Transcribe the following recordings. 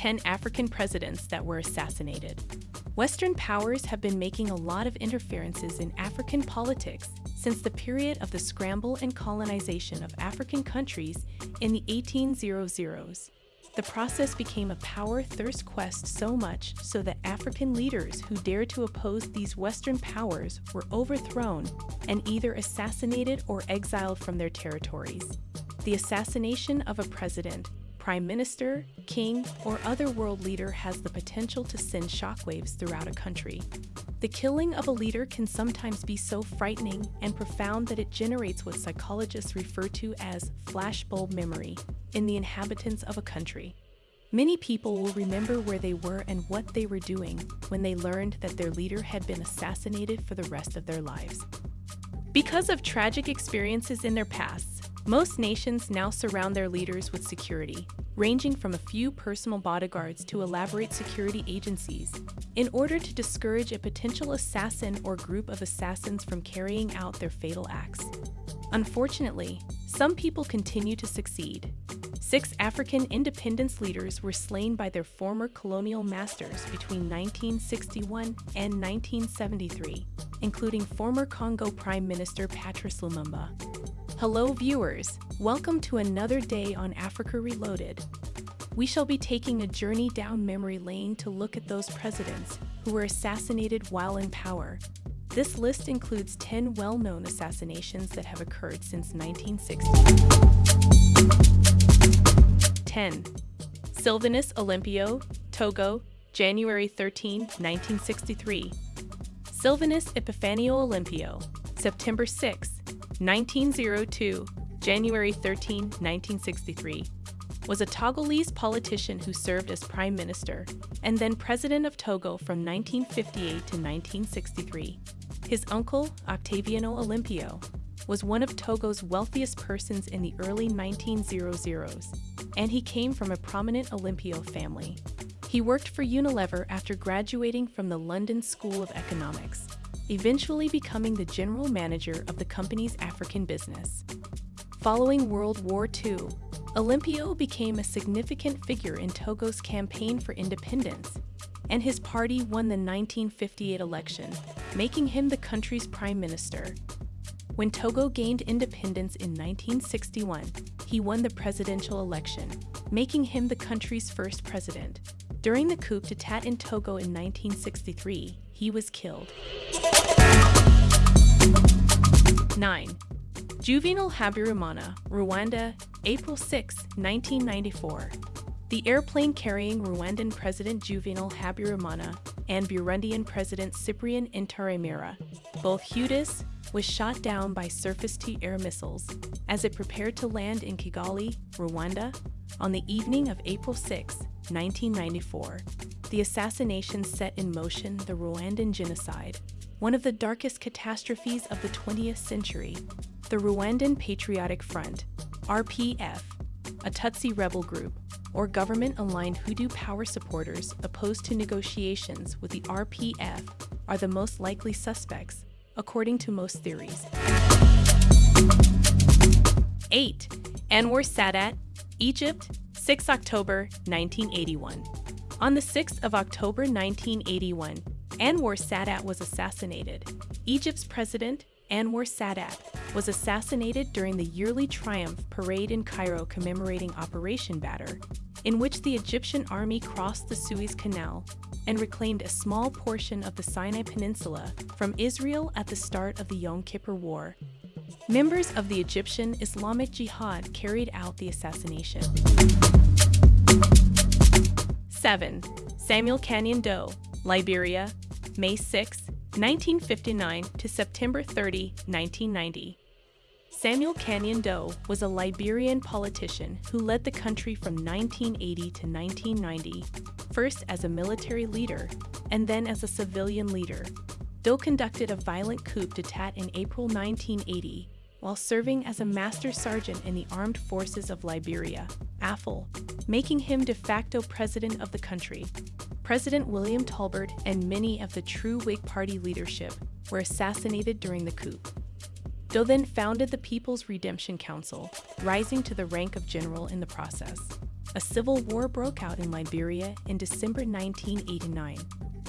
10 African presidents that were assassinated. Western powers have been making a lot of interferences in African politics since the period of the scramble and colonization of African countries in the 1800s. The process became a power thirst quest so much so that African leaders who dared to oppose these Western powers were overthrown and either assassinated or exiled from their territories. The assassination of a president prime minister, king, or other world leader has the potential to send shockwaves throughout a country. The killing of a leader can sometimes be so frightening and profound that it generates what psychologists refer to as flashbulb memory in the inhabitants of a country. Many people will remember where they were and what they were doing when they learned that their leader had been assassinated for the rest of their lives. Because of tragic experiences in their pasts, most nations now surround their leaders with security, ranging from a few personal bodyguards to elaborate security agencies, in order to discourage a potential assassin or group of assassins from carrying out their fatal acts. Unfortunately, some people continue to succeed. Six African independence leaders were slain by their former colonial masters between 1961 and 1973, including former Congo Prime Minister Patrice Lumumba. Hello viewers, welcome to another day on Africa Reloaded. We shall be taking a journey down memory lane to look at those presidents who were assassinated while in power. This list includes 10 well-known assassinations that have occurred since 1960. 10. Sylvanus Olympio, Togo, January 13, 1963. Sylvanus Epifanio Olympio, September 6, 1902, January 13, 1963, was a Togolese politician who served as prime minister and then president of Togo from 1958 to 1963. His uncle, Octaviano Olympio, was one of Togo's wealthiest persons in the early 1900s, and he came from a prominent Olympio family. He worked for Unilever after graduating from the London School of Economics eventually becoming the general manager of the company's African business. Following World War II, Olympio became a significant figure in Togo's campaign for independence, and his party won the 1958 election, making him the country's prime minister. When Togo gained independence in 1961, he won the presidential election, making him the country's first president. During the coup d'etat in Togo in 1963, he was killed. 9. Juvenal Habyarimana, Rwanda, April 6, 1994. The airplane carrying Rwandan President Juvenal Habyarimana and Burundian President Cyprien Ntaryamira, both Hutus, was shot down by surface-to-air missiles as it prepared to land in Kigali, Rwanda, on the evening of April 6, 1994. The assassination set in motion the Rwandan genocide, one of the darkest catastrophes of the 20th century. The Rwandan Patriotic Front, RPF, a Tutsi rebel group, or government-aligned Hutu power supporters opposed to negotiations with the RPF are the most likely suspects, according to most theories. 8. Anwar Sadat, Egypt, 6 October 1981. On the 6th of October 1981, Anwar Sadat was assassinated. Egypt's president, Anwar Sadat, was assassinated during the yearly Triumph parade in Cairo commemorating Operation Badr, in which the Egyptian army crossed the Suez Canal and reclaimed a small portion of the Sinai Peninsula from Israel at the start of the Yom Kippur War. Members of the Egyptian Islamic Jihad carried out the assassination. 7. Samuel Kanyon Doe, Liberia, May 6, 1959 to September 30, 1990. Samuel Kanyon Doe was a Liberian politician who led the country from 1980 to 1990, first as a military leader and then as a civilian leader. Doe conducted a violent coup d'etat in April 1980 while serving as a master sergeant in the Armed Forces of Liberia, AFL, making him de facto president of the country. President William Tolbert and many of the true Whig Party leadership were assassinated during the coup. Doe then founded the People's Redemption Council, rising to the rank of general in the process. a civil war broke out in Liberia in December 1989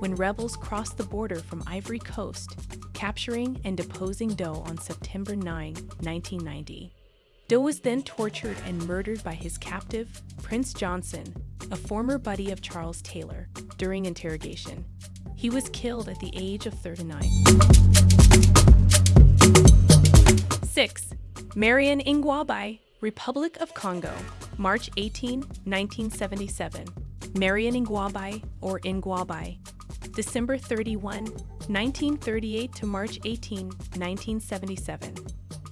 when rebels crossed the border from Ivory Coast, capturing and deposing Doe on September 9, 1990. Doe was then tortured and murdered by his captive, Prince Johnson, a former buddy of Charles Taylor, during interrogation. He was killed at the age of 39. 6. Marien Ngouabi, Republic of Congo, March 18, 1977. Marion Ngouabi, or Ingwabai, December 31, 1938 to March 18, 1977.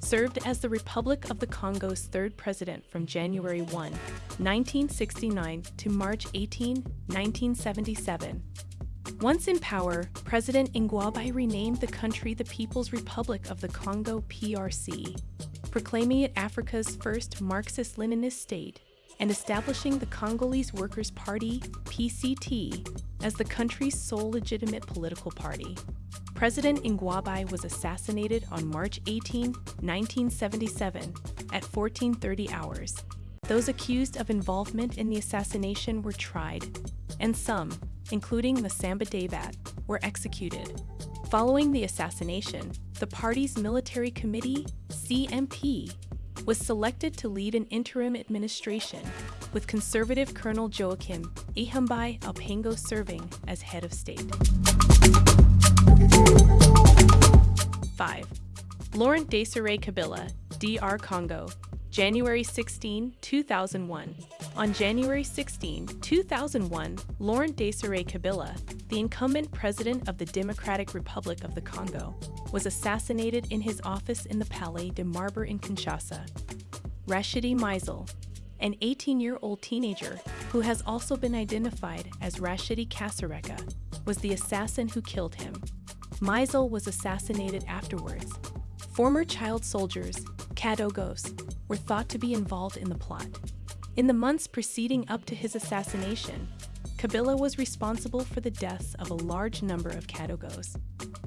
Served as the Republic of the Congo's third president from January 1, 1969 to March 18, 1977. Once in power, President Ngouabi renamed the country the People's Republic of the Congo PRC, proclaiming it Africa's first Marxist-Leninist state and establishing the Congolese Workers' Party, PCT, as the country's sole legitimate political party. President Ngouabi was assassinated on March 18, 1977, at 1430 hours. Those accused of involvement in the assassination were tried, and some, including Massamba-Débat, were executed. Following the assassination, the party's military committee, CMP, was selected to lead an interim administration, with conservative Colonel Joachim Yhombi-Opango serving as head of state. 5. Laurent Desire Kabila, DR Congo, January 16, 2001. On January 16, 2001, Laurent Desire Kabila, the incumbent president of the Democratic Republic of the Congo, was assassinated in his office in the Palais de Marbre in Kinshasa. Rashidi Mizele, an 18-year-old teenager who has also been identified as Rashidi Kasereka, was the assassin who killed him. Mizele was assassinated afterwards. Former child soldiers, Kadogos, were thought to be involved in the plot. In the months preceding up to his assassination, Kabila was responsible for the deaths of a large number of Kadogos.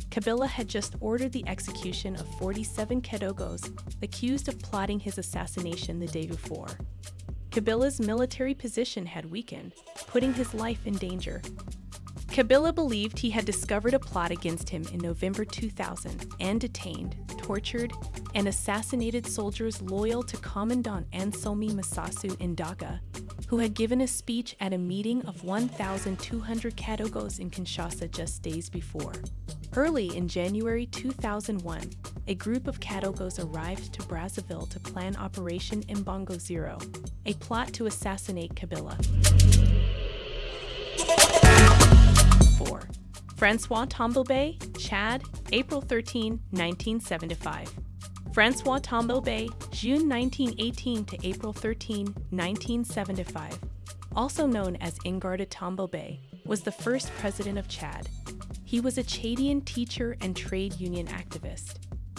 Kabila had just ordered the execution of 47 Kadogos accused of plotting his assassination the day before. Kabila's military position had weakened, putting his life in danger. Kabila believed he had discovered a plot against him in November 2000 and detained, tortured, and assassinated soldiers loyal to Commandant Anselme Masasu Nindaga, who had given a speech at a meeting of 1,200 Kadogos in Kinshasa just days before. Early in January 2001, a group of Kadogos arrived to Brazzaville to plan Operation Imbongo Zero, a plot to assassinate Kabila. 4. Francois Tombo Chad, April 13, 1975. Francois Tombo June 1918 to April 13, 1975, also known as Ingarda Tombo was the first president of Chad. He was a Chadian teacher and trade union activist.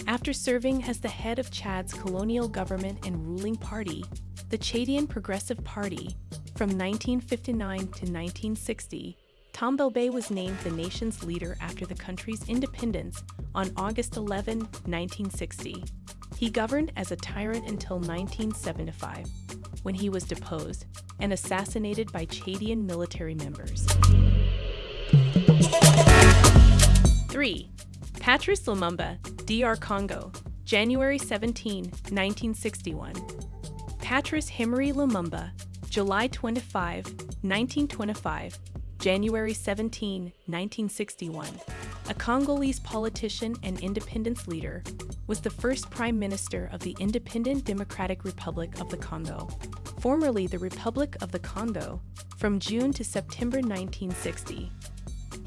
After serving as the head of Chad's colonial government and ruling party, the Chadian Progressive Party, from 1959 to 1960, Tombo was named the nation's leader after the country's independence on August 11, 1960. He governed as a tyrant until 1975, when he was deposed and assassinated by Chadian military members. 3. Patrice Lumumba, DR Congo, January 17, 1961. Patrice Emery Lumumba, July 25, 1925, January 17, 1961 a Congolese politician and independence leader, was the first prime minister of the Independent Democratic Republic of the Congo, formerly the Republic of the Congo, from June to September 1960.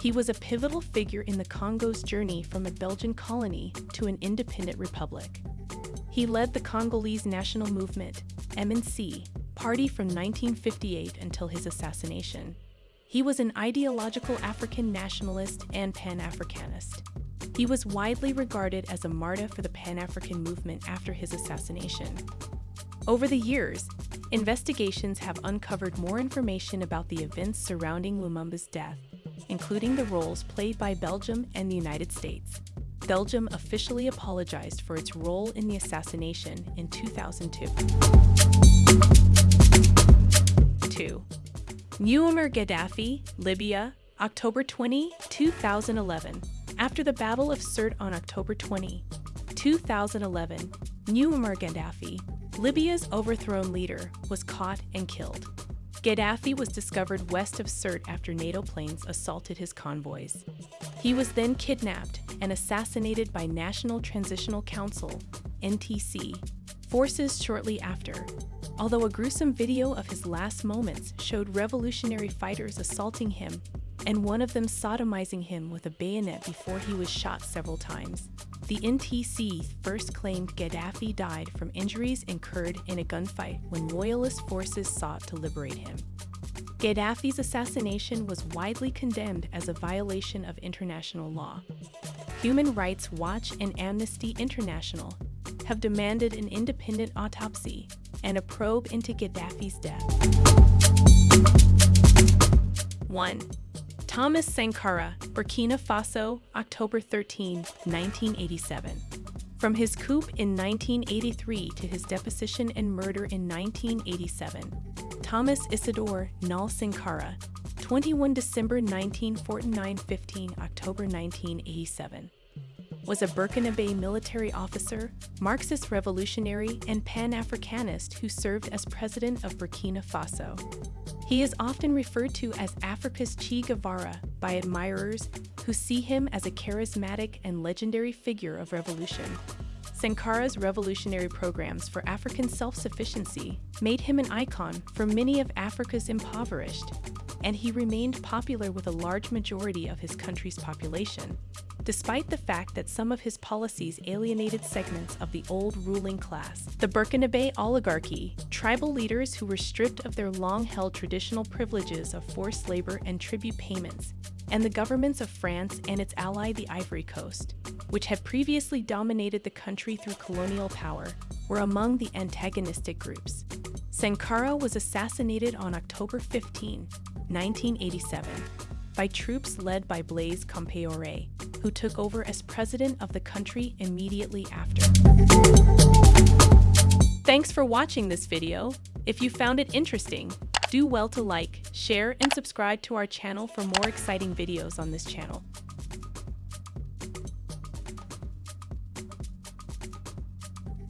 He was a pivotal figure in the Congo's journey from a Belgian colony to an independent republic. He led the Congolese National Movement, MNC, party from 1958 until his assassination. He was an ideological African nationalist and Pan-Africanist. He was widely regarded as a martyr for the Pan-African movement after his assassination. Over the years, investigations have uncovered more information about the events surrounding Lumumba's death, including the roles played by Belgium and the United States. Belgium officially apologized for its role in the assassination in 2002. 2. Muammar Gaddafi, Libya, October 20, 2011. After the Battle of Sirte on October 20, 2011, Muammar Gaddafi, Libya's overthrown leader, was caught and killed. Gaddafi was discovered west of Sirte after NATO planes assaulted his convoys. He was then kidnapped and assassinated by National Transitional Council, NTC, forces shortly after. Although a gruesome video of his last moments showed revolutionary fighters assaulting him and one of them sodomizing him with a bayonet before he was shot several times. The NTC first claimed Gaddafi died from injuries incurred in a gunfight when loyalist forces sought to liberate him. Gaddafi's assassination was widely condemned as a violation of international law. Human Rights Watch and Amnesty International have demanded an independent autopsy and a probe into Gaddafi's death. 1. Thomas Sankara, Burkina Faso, October 13, 1987. From his coup in 1983 to his deposition and murder in 1987, Thomas Isidore Noël Sankara, 21 December 1949 15 October 1987 was a Burkinabe military officer, Marxist revolutionary, and Pan Africanist who served as president of Burkina Faso. He is often referred to as Africa's Che Guevara by admirers who see him as a charismatic and legendary figure of revolution. Sankara's revolutionary programs for African self-sufficiency made him an icon for many of Africa's impoverished, and he remained popular with a large majority of his country's population despite the fact that some of his policies alienated segments of the old ruling class. The Burkinabe oligarchy, tribal leaders who were stripped of their long-held traditional privileges of forced labor and tribute payments, and the governments of France and its ally the Ivory Coast, which had previously dominated the country through colonial power, were among the antagonistic groups. Sankara was assassinated on October 15, 1987, by troops led by Blaise Compaoré, who took over as president of the country immediately after. Thanks for watching this video. If you found it interesting, do well to like, share, and subscribe to our channel for more exciting videos on this channel.